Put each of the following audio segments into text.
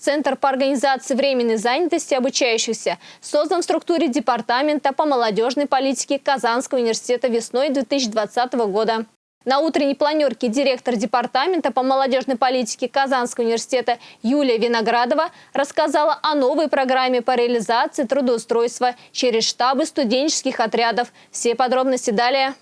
Центр по организации временной занятости обучающихся создан в структуре Департамента по молодежной политике Казанского университета весной 2020 года. На утренней планерке директор Департамента по молодежной политике Казанского университета Юлия Виноградова рассказала о новой программе по реализации трудоустройства через штабы студенческих отрядов. Все подробности далее.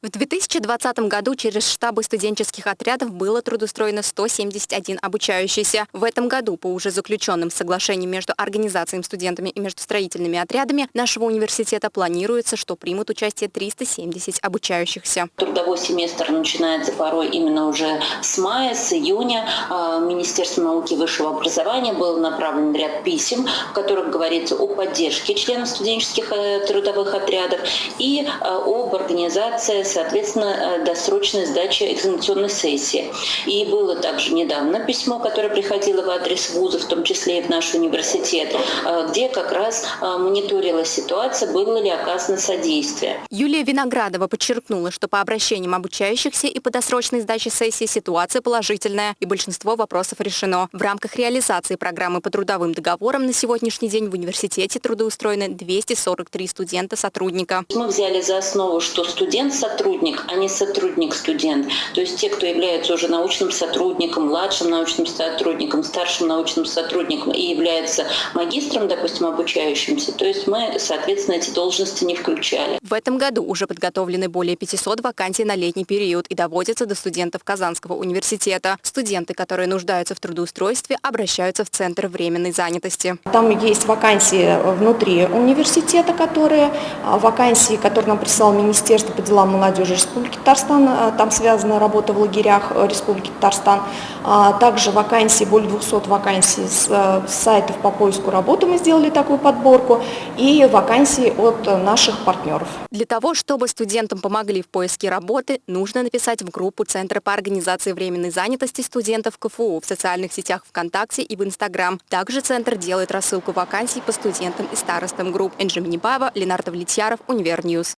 В 2020 году через штабы студенческих отрядов было трудоустроено 171 обучающийся. В этом году по уже заключенным соглашениям между организациями студентами и между строительными отрядами нашего университета планируется, что примут участие 370 обучающихся. Трудовой семестр начинается порой именно уже с мая, с июня. А, Министерство науки и высшего образования был направлен ряд писем, в которых говорится о поддержке членов студенческих э, трудовых отрядов и э, об организации соответственно, э, досрочной сдачи экзаменационной сессии. И было также недавно письмо, которое приходило в адрес вуза, в том числе и в наш университет, э, где как раз э, мониторилась ситуация, было ли оказано содействие. Юлия Виноградова подчеркнула, что по обращениям обучающихся и по досрочной сдаче сессии ситуация положительная, и большинство вопросов решено. В рамках реализации программы по трудовым договорам на сегодняшний день в университете трудоустроены 243 студента-сотрудника. Мы взяли за основу, что студент-сотрудник сотрудник, а не сотрудник-студент. То есть те, кто является уже научным сотрудником, младшим научным сотрудником, старшим научным сотрудником и является магистром, допустим, обучающимся, то есть мы, соответственно, эти должности не включали. В этом году уже подготовлены более 500 вакансий на летний период и доводятся до студентов Казанского университета. Студенты, которые нуждаются в трудоустройстве, обращаются в Центр временной занятости. Там есть вакансии внутри университета, которые а, вакансии, которые нам прислал Министерство по делам молодежи, молодежи Республики Татарстан, э, там связана работа в лагерях э, Республики Татарстан. А, также вакансии, более 200 вакансий э, с сайтов по поиску работы мы сделали такую подборку и вакансии от наших партнеров. Для того, чтобы студентам помогли в поиске работы, нужно написать в группу Центра по организации временной занятости студентов КФУ в социальных сетях ВКонтакте и в Инстаграм. Также Центр делает рассылку вакансий по студентам и старостам групп. Энже Минибаева, Ленар Давлетьяров, Univer News.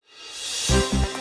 Thank